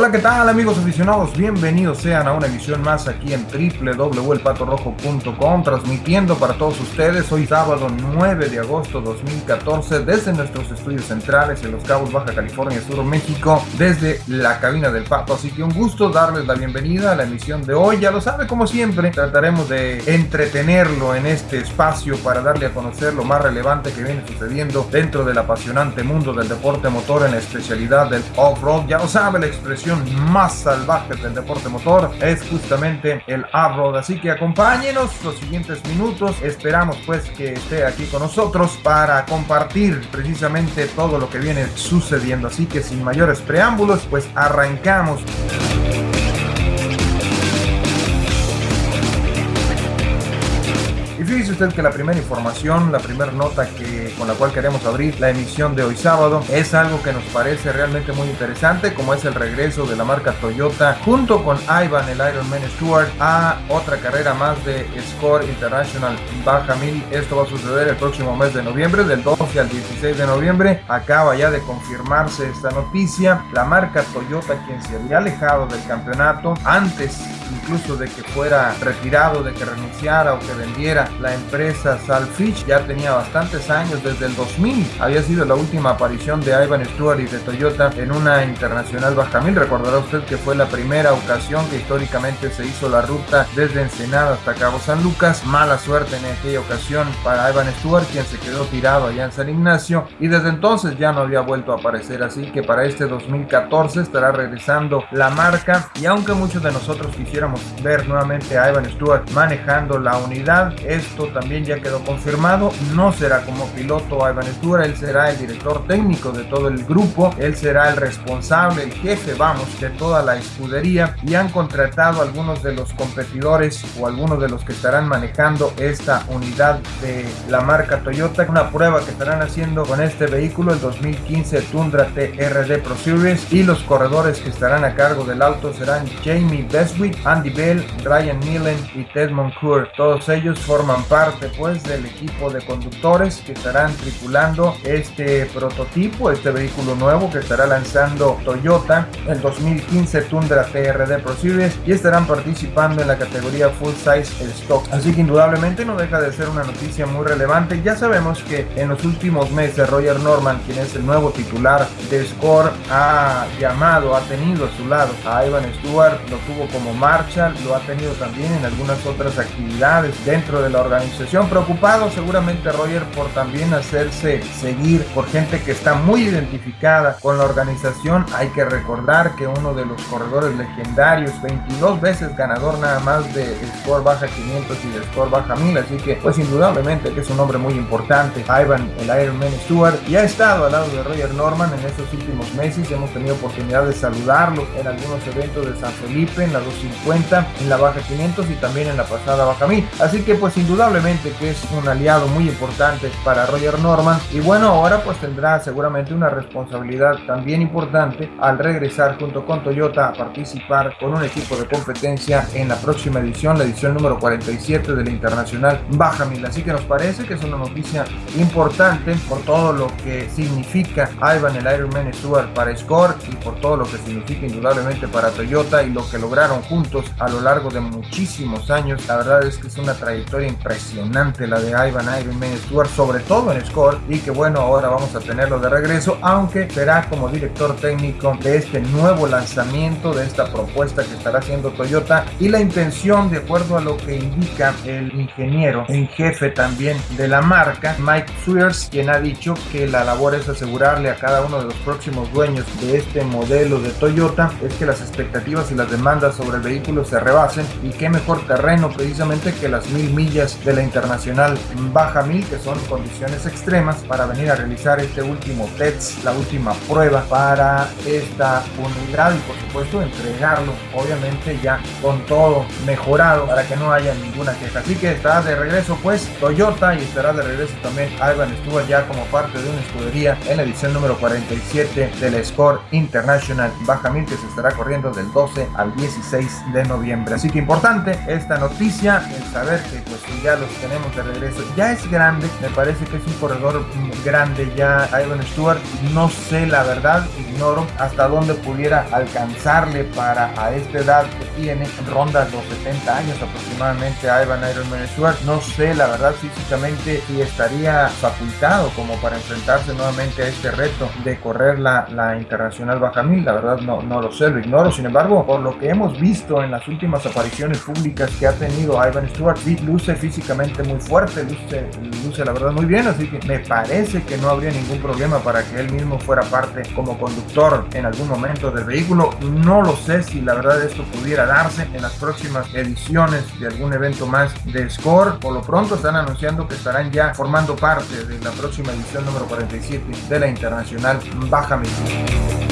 Hola, ¿qué tal amigos aficionados? Bienvenidos sean a una emisión más aquí en www.elpatorrojo.com transmitiendo para todos ustedes hoy sábado 9 de agosto 2014 desde nuestros estudios centrales en Los Cabos, Baja California Sur, México, desde la cabina del Pato. Así que un gusto darles la bienvenida a la emisión de hoy. Ya lo sabe, como siempre, trataremos de entretenerlo en este espacio para darle a conocer lo más relevante que viene sucediendo dentro del apasionante mundo del deporte motor en la especialidad del off-road. Ya lo sabe, la expresión más salvaje del deporte motor es justamente el off-road. Así que acompáñenos los siguientes minutos. Esperamos pues que esté aquí con nosotros para compartir precisamente todo lo que viene sucediendo. Así que sin mayores preámbulos, pues arrancamos. Fíjese usted que la primera información, la primera nota que, con la cual queremos abrir la emisión de hoy sábado es algo que nos parece realmente muy interesante, como es el regreso de la marca Toyota junto con Ivan, el Ironman Stewart, a otra carrera más de Score International Baja 1000. Esto va a suceder el próximo mes de noviembre, del 12 al 16 de noviembre. Acaba ya de confirmarse esta noticia. La marca Toyota, quien se había alejado del campeonato antes incluso de que fuera retirado, de que renunciara o que vendiera la empresa Salfish ya tenía bastantes años, desde el 2000 había sido la última aparición de Ivan Stewart y de Toyota en una internacional baja mil. Recordará usted que fue la primera ocasión que históricamente se hizo la ruta desde Ensenada hasta Cabo San Lucas. Mala suerte en aquella ocasión para Ivan Stewart, quien se quedó tirado allá en San Ignacio y desde entonces ya no había vuelto a aparecer. Así que para este 2014 estará regresando la marca y aunque muchos de nosotros ver nuevamente a Ivan Stewart manejando la unidad, es esto también ya quedó confirmado. No será como piloto Ivan Stewart, él será el director técnico de todo el grupo, él será el responsable, el jefe, vamos, de toda la escudería. Y han contratado algunos de los competidores o algunos de los que estarán manejando esta unidad de la marca Toyota, una prueba que estarán haciendo con este vehículo, el 2015 Tundra TRD Pro Series. Y los corredores que estarán a cargo del auto serán Jamie Beswick, Andy Bell, Ryan Nealon y Ted Moncourt. Todos ellos forman parte pues del equipo de conductores que estarán tripulando este prototipo, este vehículo nuevo que estará lanzando Toyota el 2015 Tundra TRD Pro Series y estarán participando en la categoría Full Size Stock. Así que indudablemente no deja de ser una noticia muy relevante. Ya sabemos que en los últimos meses Roger Norman, quien es el nuevo titular de Score, ha llamado, ha tenido a su lado a Ivan Stewart, lo tuvo como lo ha tenido también en algunas otras actividades dentro de la organización. Preocupado seguramente Roger por también hacerse seguir por gente que está muy identificada con la organización. Hay que recordar que uno de los corredores legendarios, 22 veces ganador nada más de Score Baja 500 y de Score Baja 1000, así que pues indudablemente que es un hombre muy importante. Ivan, el Ironman Stewart, y ha estado al lado de Roger Norman en estos últimos meses. Hemos tenido oportunidad de saludarlo en algunos eventos de San Felipe, en la 250, en la Baja 500 y también en la pasada Baja 1000. Así que pues indudablemente que es un aliado muy importante para Roger Norman y bueno ahora pues tendrá seguramente una responsabilidad también importante al regresar junto con Toyota a participar con un equipo de competencia en la próxima edición, la edición número 47 de la Internacional Baja Mil. Así que nos parece que es una noticia importante por todo lo que significa Ivan el Ironman Stewart para Score y por todo lo que significa indudablemente para Toyota y lo que lograron juntos a lo largo de muchísimos años. La verdad es que es una trayectoria impresionante la de Ivan Ironman Stewart, sobre todo en Score, y que bueno, ahora vamos a tenerlo de regreso, aunque será como director técnico de este nuevo lanzamiento, de esta propuesta que estará haciendo Toyota, y la intención, de acuerdo a lo que indica el ingeniero en jefe también de la marca, Mike Swears, quien ha dicho que la labor es asegurarle a cada uno de los próximos dueños de este modelo de Toyota, es que las expectativas y las demandas sobre el vehículo se rebasen, y qué mejor terreno precisamente que las mil millas de la Internacional Baja 1000, que son condiciones extremas, para venir a realizar este último test, la última prueba para esta unidad y por supuesto entregarlo, obviamente ya con todo mejorado para que no haya ninguna queja. Así que estará de regreso pues Toyota y estará de regreso también Ivan estuvo ya como parte de una escudería en la edición número 47 del Score International Baja 1000 que se estará corriendo del 12 al 16 de noviembre. Así que importante esta noticia, el saber que pues ya los tenemos de regreso. Ya es grande, me parece que es un corredor grande ya Ivan Stewart. No sé la verdad, ignoro hasta dónde pudiera alcanzarle para a esta edad que tiene, ronda los 70 años aproximadamente a Ivan Ironman Stewart. No sé la verdad físicamente si estaría facultado como para enfrentarse nuevamente a este reto de correr la, la internacional baja mil. La verdad no, no lo sé, lo ignoro. Sin embargo, por lo que hemos visto en las últimas apariciones públicas que ha tenido Ivan Stewart, luce físicamente muy fuerte, luce, luce la verdad muy bien, así que me parece que no habría ningún problema para que él mismo fuera parte como conductor en algún momento del vehículo. No lo sé si la verdad esto pudiera darse en las próximas ediciones de algún evento más de Score. Por lo pronto están anunciando que estarán ya formando parte de la próxima edición número 47 de la Internacional Baja México.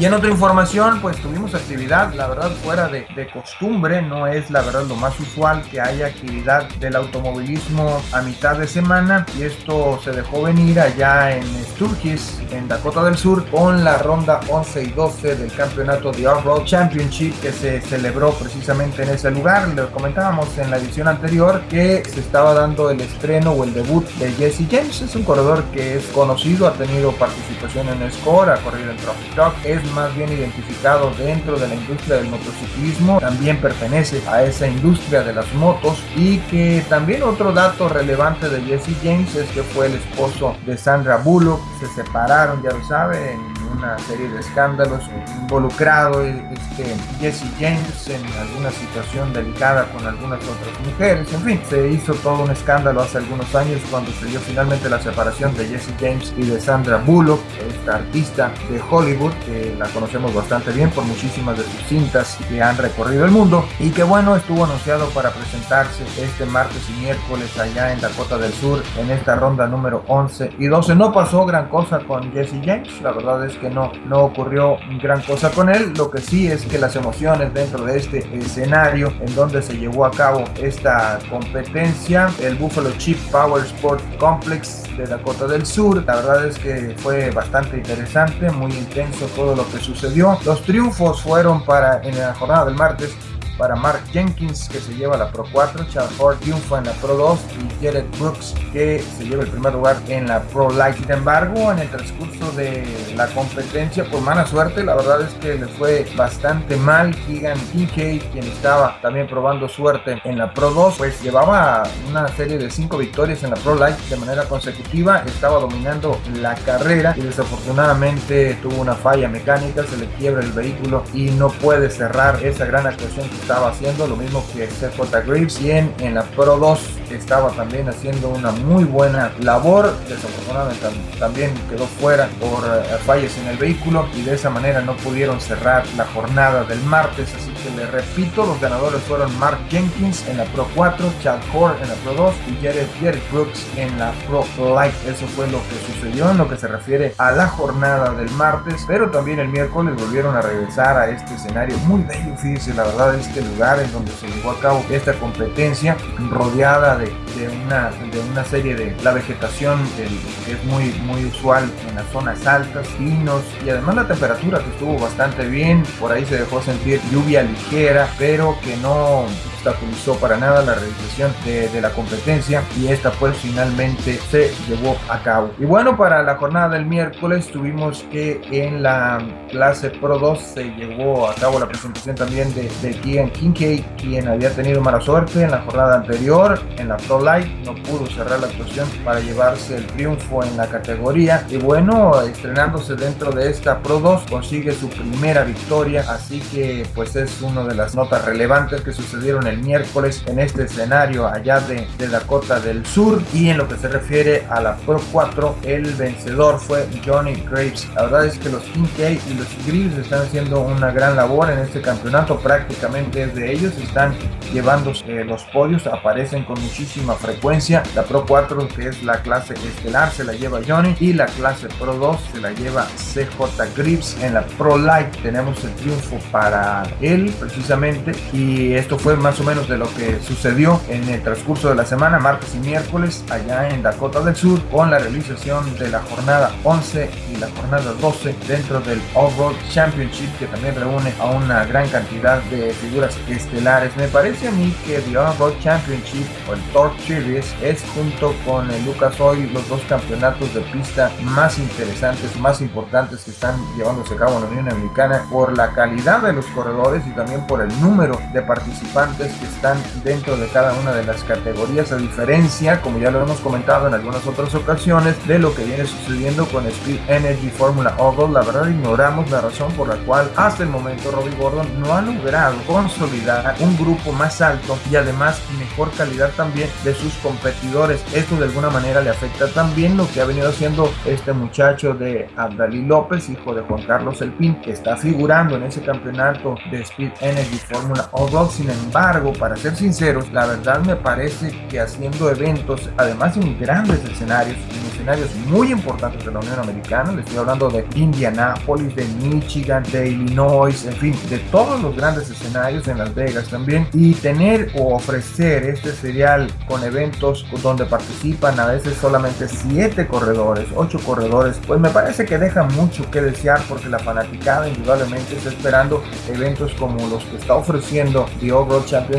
Y en otra información, pues tuvimos actividad, la verdad, fuera de, costumbre, no es la verdad lo más usual que haya actividad del automovilismo a mitad de semana y esto se dejó venir allá en Sturgis, en Dakota del Sur, con la ronda 11 y 12 del campeonato de Off-Road Championship que se celebró precisamente en ese lugar. Le comentábamos en la edición anterior que se estaba dando el estreno o el debut de Jesse James, es un corredor que es conocido, ha tenido participación en Score, ha corrido en Trophy Talk, es más bien identificado dentro de la industria del motociclismo, también pertenece a esa industria de las motos y que también otro dato relevante de Jesse James es que fue el esposo de Sandra Bullock, se separaron, ya lo saben, una serie de escándalos involucrado este Jesse James en alguna situación delicada con algunas otras mujeres, en fin, se hizo todo un escándalo hace algunos años cuando se dio finalmente la separación de Jesse James y de Sandra Bullock, esta artista de Hollywood, que la conocemos bastante bien por muchísimas de sus cintas que han recorrido el mundo y que bueno, estuvo anunciado para presentarse este martes y miércoles allá en Dakota del Sur en esta ronda número 11 y 12. No pasó gran cosa con Jesse James, la verdad es que no, no ocurrió gran cosa con él. Lo que sí es que las emociones dentro de este escenario en donde se llevó a cabo esta competencia, el Buffalo Chip Power Sport Complex de Dakota del Sur, la verdad es que fue bastante interesante, muy intenso todo lo que sucedió. Los triunfos fueron para en la jornada del martes para Mark Jenkins que se lleva la Pro 4, Charles Ford triunfa en la Pro 2 y Jared Brooks que se lleva el primer lugar en la Pro Light. Sin embargo, en el transcurso de la competencia, por mala suerte, la verdad es que le fue bastante mal. Keegan Kincaid, quien estaba también probando suerte en la Pro 2, pues llevaba una serie de 5 victorias en la Pro Light de manera consecutiva, estaba dominando la carrera y desafortunadamente tuvo una falla mecánica, se le quiebra el vehículo y no puede cerrar esa gran actuación que estaba haciendo, lo mismo que CJ Graves, quien en la Pro 2 estaba también haciendo una muy buena labor, desafortunadamente también quedó fuera por eh, fallas en el vehículo y de esa manera no pudieron cerrar la jornada del martes, así que le repito, los ganadores fueron Mark Jenkins en la Pro 4, Chad Core en la Pro 2 y Jared, Jared Brooks en la Pro Light, eso fue lo que sucedió en lo que se refiere a la jornada del martes, pero también el miércoles volvieron a regresar a este escenario muy bello, fíjense, la verdad es que lugar en donde se llevó a cabo esta competencia, rodeada de, una, de una serie de la vegetación que es muy, muy usual en las zonas altas, pinos y además la temperatura que estuvo bastante bien, por ahí se dejó sentir lluvia ligera, pero que no obstaculizó para nada la realización de, la competencia y esta pues finalmente se llevó a cabo. Y bueno, para la jornada del miércoles tuvimos que en la clase Pro 2 se llevó a cabo la presentación también de, de Kian Kincaid, quien había tenido mala suerte en la jornada anterior, en la Pro Light, no pudo cerrar la actuación para llevarse el triunfo en la categoría. Y bueno, estrenándose dentro de esta Pro 2 consigue su primera victoria, así que pues es una de las notas relevantes que sucedieron el miércoles en este escenario allá de, Dakota del Sur. Y en lo que se refiere a la Pro 4, el vencedor fue Johnny Graves. La verdad es que los Kincaid y los Graves están haciendo una gran labor en este campeonato. Prácticamente de ellos están llevando eh, los podios, aparecen con muchísima frecuencia. La Pro 4, que es la clase estelar, se la lleva Johnny. Y la clase Pro 2 se la lleva CJ Graves. En la Pro Light tenemos el triunfo para él precisamente. Y esto fue más o menos de lo que sucedió en el transcurso de la semana, martes y miércoles, allá en Dakota del Sur, con la realización de la jornada 11 y la jornada 12 dentro del All-Road Championship, que también reúne a una gran cantidad de figuras estelares. Me parece a mí que The All-Road Championship o el Torque Series es junto con el Lucas Oil los dos campeonatos de pista más interesantes, más importantes que están llevándose a cabo en la Unión Americana por la calidad de los corredores y también por el número de participantes que están dentro de cada una de las categorías, a diferencia, como ya lo hemos comentado en algunas otras ocasiones, de lo que viene sucediendo con Speed Energy Formula Oval. La verdad ignoramos la razón por la cual hasta el momento Robbie Gordon no ha logrado consolidar un grupo más alto y además mejor calidad también de sus competidores. Esto de alguna manera le afecta también lo que ha venido haciendo este muchacho de Abdalí López, hijo de Juan Carlos Elpín, que está figurando en ese campeonato de Speed Energy Formula Oval. Sin embargo, para ser sinceros, la verdad me parece que haciendo eventos, además en grandes escenarios, en escenarios muy importantes de la Unión Americana, le estoy hablando de Indianapolis, de Michigan, de Illinois, en fin, de todos los grandes escenarios en Las Vegas también, y tener o ofrecer este serial con eventos donde participan a veces solamente 7 corredores, 8 corredores, pues me parece que deja mucho que desear porque la fanaticada indudablemente está esperando eventos como los que está ofreciendo The Overall Championship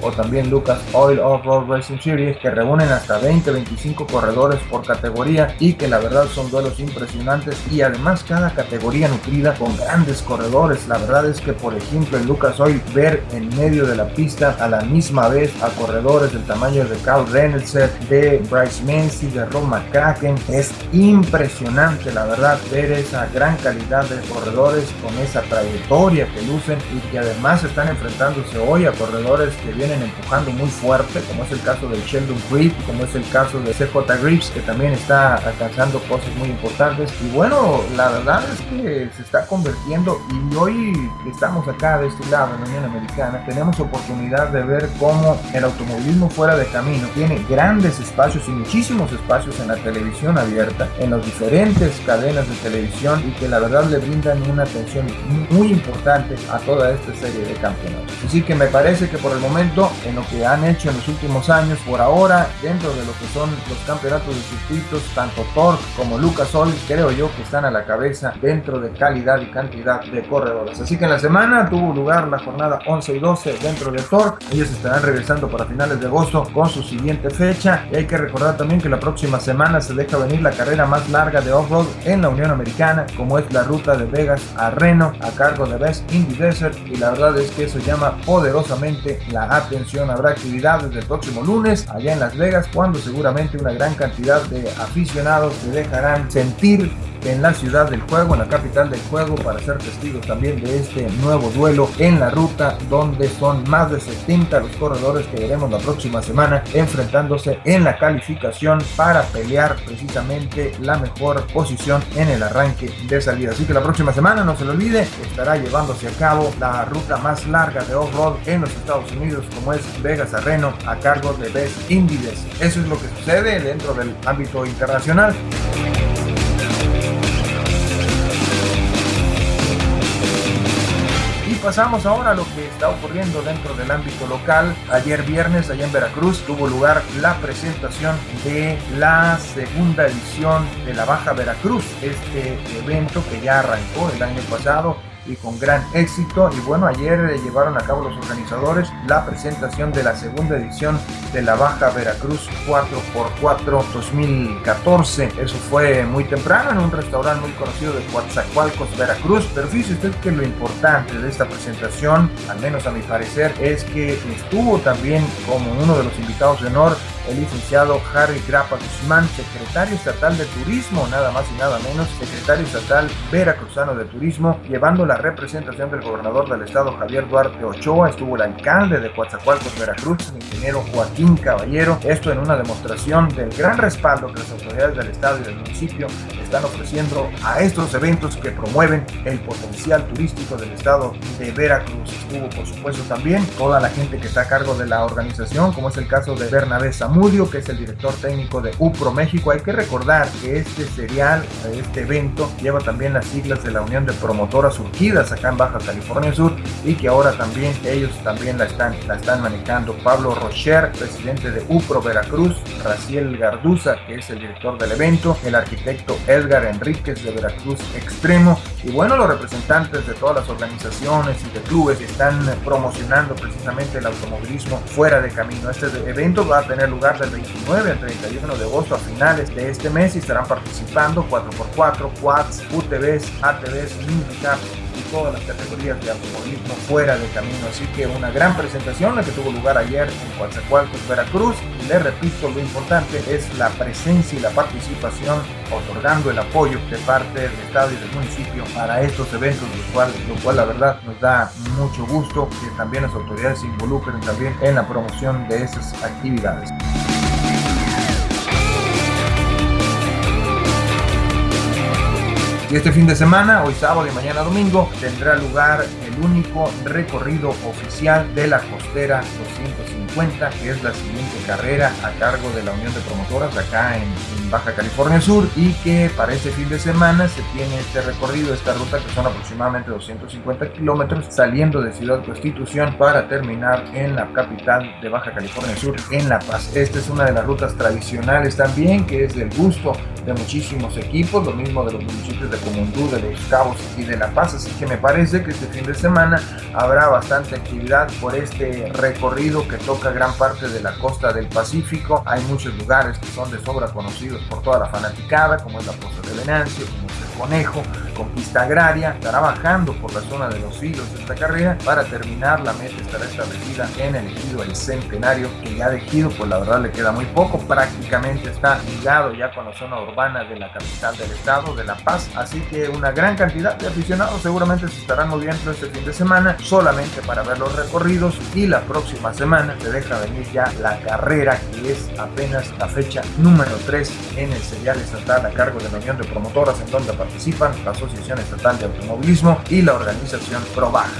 o también Lucas Oil Off-Road Racing Series que reúnen hasta 20-25 corredores por categoría y que la verdad son duelos impresionantes y además cada categoría nutrida con grandes corredores. La verdad es que por ejemplo en Lucas Oil ver en medio de la pista a la misma vez a corredores del tamaño de Carl Reynolds, de Bryce Menzies, de Ron McCracken es impresionante la verdad ver esa gran calidad de corredores con esa trayectoria que lucen y que además están enfrentándose hoy a corredores que vienen empujando muy fuerte como es el caso del Sheldon Creed como es el caso de CJ Grips que también está alcanzando cosas muy importantes. Y bueno la verdad es que se está convirtiendo y hoy estamos acá de este lado en la Unión Americana tenemos oportunidad de ver cómo el automovilismo fuera de camino tiene grandes espacios y muchísimos espacios en la televisión abierta en las diferentes cadenas de televisión y que la verdad le brindan una atención muy importante a toda esta serie de campeonatos. Así que me parece que por el momento en lo que han hecho en los últimos años por ahora dentro de lo que son los campeonatos de circuitos tanto Thor como Lucas Oil creo yo que están a la cabeza dentro de calidad y cantidad de corredores. Así que en la semana tuvo lugar la jornada 11 y 12 dentro de Thor ellos estarán regresando para finales de agosto con su siguiente fecha. Y hay que recordar también que la próxima semana se deja venir la carrera más larga de off-road en la Unión Americana como es la ruta de Vegas a Reno a cargo de Best Indy Desert y la verdad es que eso llama poderosamente la atención habrá actividades el próximo lunes allá en Las Vegas cuando seguramente una gran cantidad de aficionados se dejarán sentir en la ciudad del juego, en la capital del juego, para ser testigos también de este nuevo duelo en la ruta, donde son más de 70 los corredores que veremos la próxima semana enfrentándose en la calificación para pelear precisamente la mejor posición en el arranque de salida. Así que la próxima semana, no se lo olvide, estará llevándose a cabo la ruta más larga de off-road en los Estados Unidos, como es Vegas a Reno, a cargo de Best Indies. Eso es lo que sucede dentro del ámbito internacional. Pasamos ahora a lo que está ocurriendo dentro del ámbito local. Ayer viernes, allá en Veracruz, tuvo lugar la presentación de la segunda edición de la Baja Veracruz, este evento que ya arrancó el año pasado y con gran éxito. Y bueno, ayer eh, llevaron a cabo los organizadores la presentación de la segunda edición de la Baja Veracruz 4x4 2014. Eso fue muy temprano en un restaurante muy conocido de Coatzacoalcos, Veracruz. Pero fíjese usted que lo importante de esta presentación, al menos a mi parecer, es que estuvo también como uno de los invitados de honor el licenciado Harry Grapa Guzmán, secretario estatal de Turismo, nada más y nada menos, secretario estatal veracruzano de Turismo, llevando la representación del gobernador del estado Javier Duarte Ochoa, estuvo el alcalde de Coatzacoalcos, Veracruz, el ingeniero Joaquín Caballero, esto en una demostración del gran respaldo que las autoridades del estado y del municipio están ofreciendo a estos eventos que promueven el potencial turístico del estado de Veracruz. Estuvo, por supuesto, también toda la gente que está a cargo de la organización, como es el caso de Bernabé Zamora, Zamudio, que es el director técnico de UPRO México. Hay que recordar que este serial, este evento, lleva también las siglas de la Unión de Promotoras Surgidas acá en Baja California Sur y que ahora también ellos también la están, la están manejando. Pablo Rocher, presidente de UPRO Veracruz, Raciel Garduza, que es el director del evento, el arquitecto Edgar Enríquez de Veracruz Extremo y bueno, los representantes de todas las organizaciones y de clubes que están promocionando precisamente el automovilismo fuera de camino. Este evento va a tener lugar del 29 al 31 de agosto a finales de este mes y estarán participando 4x4, quads, UTVs, ATVs, Mindicaps y todas las categorías de automovilismo fuera de camino. Así que una gran presentación la que tuvo lugar ayer en Coatzacoalcos, Veracruz. Y le repito, lo importante es la presencia y la participación, otorgando el apoyo de parte del Estado y del municipio para estos eventos, lo cual, lo cual la verdad nos da mucho gusto que también las autoridades se involucren también en la promoción de esas actividades. Este fin de semana, hoy sábado y mañana domingo, tendrá lugar el único recorrido oficial de la costera 250, que es la siguiente carrera a cargo de la Unión de Promotoras acá en, Baja California Sur y que para este fin de semana se tiene este recorrido, esta ruta que son aproximadamente 250 kilómetros saliendo de Ciudad Constitución para terminar en la capital de Baja California Sur, en La Paz. Esta es una de las rutas tradicionales también que es del gusto de muchísimos equipos, lo mismo de los municipios de Comundú, de Los Cabos y de La Paz, así que me parece que este fin de semana habrá bastante actividad por este recorrido que toca gran parte de la costa del Pacífico. Hay muchos lugares que son de sobra conocidos por toda la fanaticada, como es la Poza de Venancio, como es el Conejo, Conquista Agraria, estará bajando por la zona de los hilos de esta carrera. Para terminar, la meta estará establecida en el ejido El Centenario, que ya de ejido, pues la verdad le queda muy poco, prácticamente está ligado ya con la zona urbana de la capital del estado, de La Paz, así que una gran cantidad de aficionados seguramente se estarán moviendo este fin de semana solamente para ver los recorridos y la próxima semana se deja venir ya la carrera que es apenas la fecha número 3 en el serial estatal a cargo de la Unión de Promotoras en donde participan las Asociación Estatal de Automovilismo y la organización ProBaja.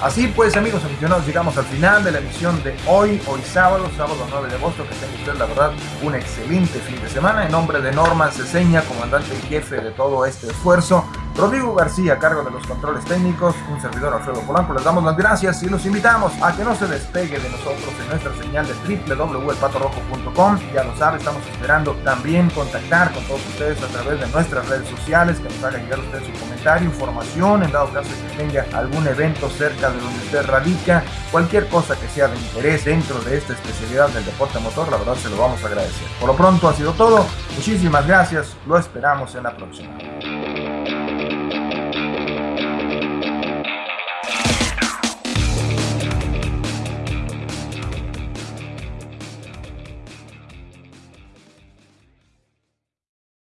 Así pues, amigos aficionados, llegamos al final de la emisión de hoy, hoy sábado, sábado 9 de agosto. Que tenga usted, la verdad, un excelente fin de semana. En nombre de Norma Ceseña, comandante y jefe de todo este esfuerzo, Rodrigo García, a cargo de los controles técnicos, un servidor Alfredo Polanco, les damos las gracias y los invitamos a que no se despegue de nosotros en nuestra señal de www.elpatorrojo.com. Ya lo sabe, estamos esperando también contactar con todos ustedes a través de nuestras redes sociales, que nos haga llegar usted su comentario, información, en dado caso que tenga algún evento cerca de donde usted radica, cualquier cosa que sea de interés dentro de esta especialidad del deporte motor, la verdad se lo vamos a agradecer. Por lo pronto ha sido todo, muchísimas gracias, lo esperamos en la próxima.